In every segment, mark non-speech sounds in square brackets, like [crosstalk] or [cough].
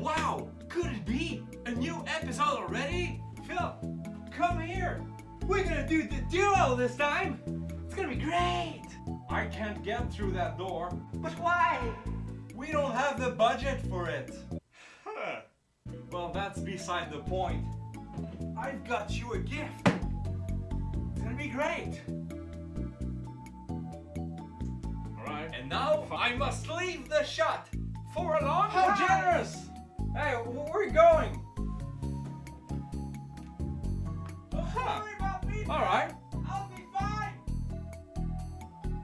Wow, could it be? A new episode already? Phil, come here. We're gonna do the duo this time. It's gonna be great. I can't get through that door. But why? We don't have the budget for it. Huh. Well, that's beside the point. I've got you a gift. It's gonna be great. Alright. And now I must leave the shot for a long How time. How generous! Hey, where are you going? Oh, huh. Alright. I'll be fine.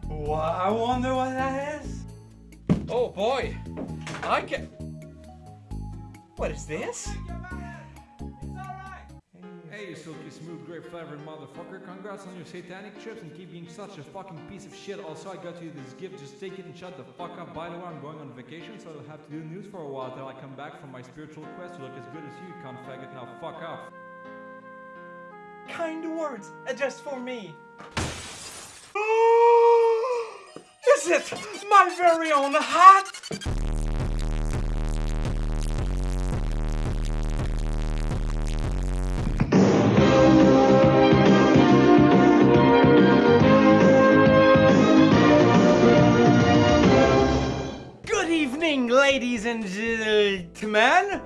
Well, I wonder what that is. Oh boy. I can. What is this? Hey, you silky smooth, grape flavored motherfucker. Congrats on your satanic trips and keep being such a fucking piece of shit. Also, I got you this gift. Just take it and shut the fuck up. By the way, I'm going on vacation, so I'll have to do news for a while till I come back from my spiritual quest to look as good as you, cunt faggot. Now fuck off. Kind words, just for me. [gasps] is it my very own hat? Ladies and gentlemen.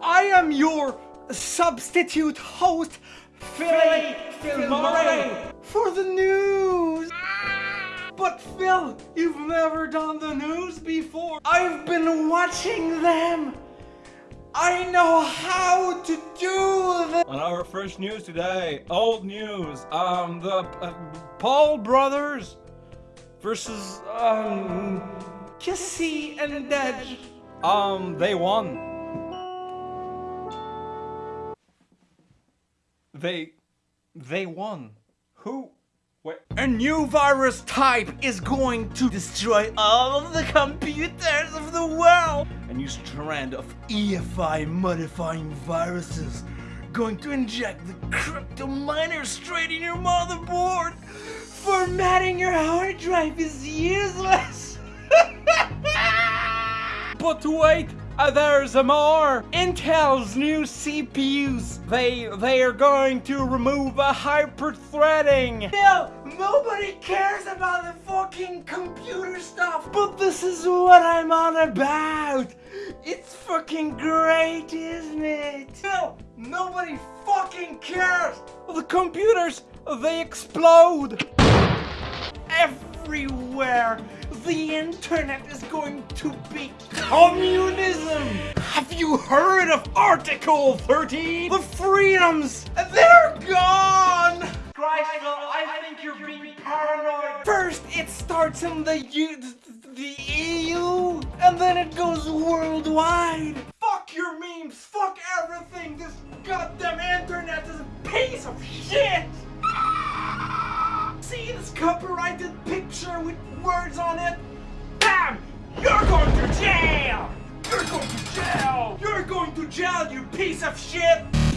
I am your substitute host, Philly Philmore, for the news. But Phil, you've never done the news before. I've been watching them. I know how to do them. On our first news today, old news, um, the uh, Paul brothers versus, um, Kissy and Dej. Um, they won. They... they won. Who? What? A new virus type is going to destroy all of the computers of the world. A new strand of EFI modifying viruses going to inject the crypto miner straight in your motherboard. Formatting your hard drive is useless. But wait, uh, there's more! Intel's new CPUs, they they are going to remove a hyper-threading! No, nobody cares about the fucking computer stuff! But this is what I'm on about! It's fucking great, isn't it? No, nobody fucking cares! The computers, they explode! Everywhere! The internet is going to be communism! Have you heard of Article 13? The freedoms, they're gone! Christ, I think you're being paranoid. First, it starts in the U the EU, and then it goes worldwide. Fuck your memes, fuck everything. This goddamn internet is a piece of shit! See this copyrighted picture with words on it? Bam! You're going to jail! You're going to jail! You're going to jail, you piece of shit!